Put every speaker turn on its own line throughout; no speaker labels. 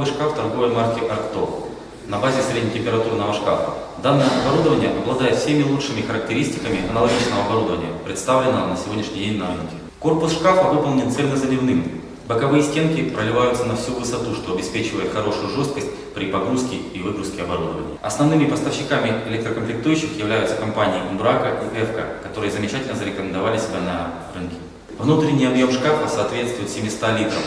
новый шкаф торговой марки Arcto на базе среднетемпературного шкафа. Данное оборудование обладает всеми лучшими характеристиками аналогичного оборудования, представленного на сегодняшний день на рынке. Корпус шкафа выполнен цельнозаливным. Боковые стенки проливаются на всю высоту, что обеспечивает хорошую жесткость при погрузке и выгрузке оборудования. Основными поставщиками электрокомплектующих являются компании Umbraco и Эвка, которые замечательно зарекомендовали себя на рынке. Внутренний объем шкафа соответствует 700 литрам.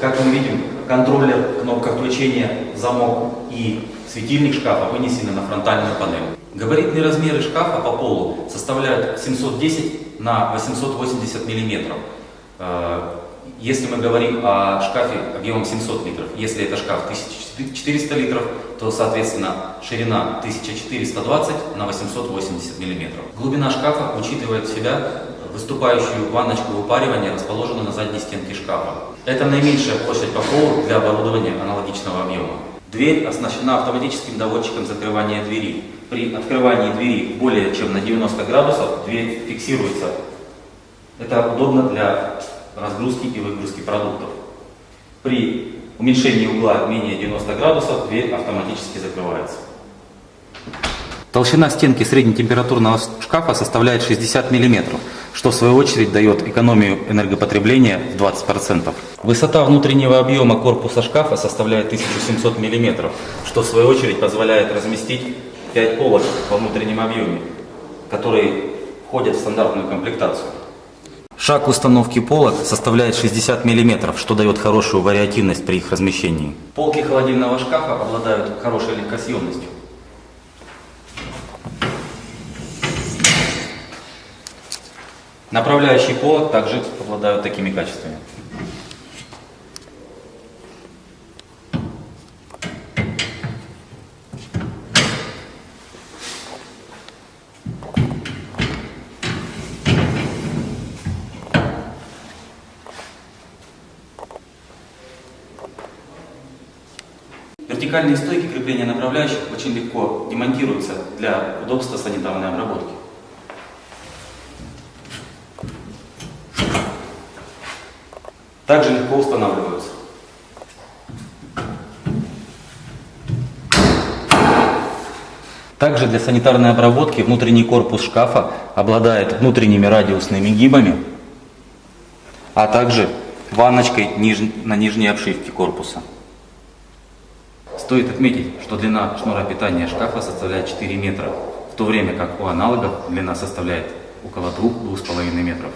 Как мы видим, контроллер, кнопка включения, замок и светильник шкафа вынесены на фронтальную панель. Габаритные размеры шкафа по полу составляют 710 на 880 миллиметров. Э, Если мы говорим о шкафе объемом 700 литров, если это шкаф 1400 литров, то, соответственно, ширина 1420 на 880 миллиметров. Глубина шкафа учитывает в себя выступающую ванночку выпаривания, расположенную на задней стенке шкафа. Это наименьшая площадь по полу для оборудования аналогичного объема. Дверь оснащена автоматическим доводчиком закрывания двери. При открывании двери более чем на 90 градусов дверь фиксируется. Это удобно для разгрузки и выгрузки продуктов. При уменьшении угла менее 90 градусов дверь автоматически закрывается. Толщина стенки среднетемпературного шкафа составляет 60 мм, что в свою очередь дает экономию энергопотребления в 20%. Высота внутреннего объема корпуса шкафа составляет 1700 мм, что в свою очередь позволяет разместить 5 полок во внутреннем объеме, которые входят в стандартную комплектацию. Шаг установки полок составляет 60 мм, что дает хорошую вариативность при их размещении. Полки холодильного шкафа обладают хорошей легкосъемностью. Направляющие полок также обладают такими качествами. Вертикальные стойки крепления направляющих очень легко демонтируются для удобства санитарной обработки. Также легко устанавливаются. Также для санитарной обработки внутренний корпус шкафа обладает внутренними радиусными гибами, а также ванночкой на нижней обшивке корпуса. Стоит отметить, что длина шнура питания шкафа составляет 4 метра, в то время как у аналогов длина составляет около 2-2,5 метров.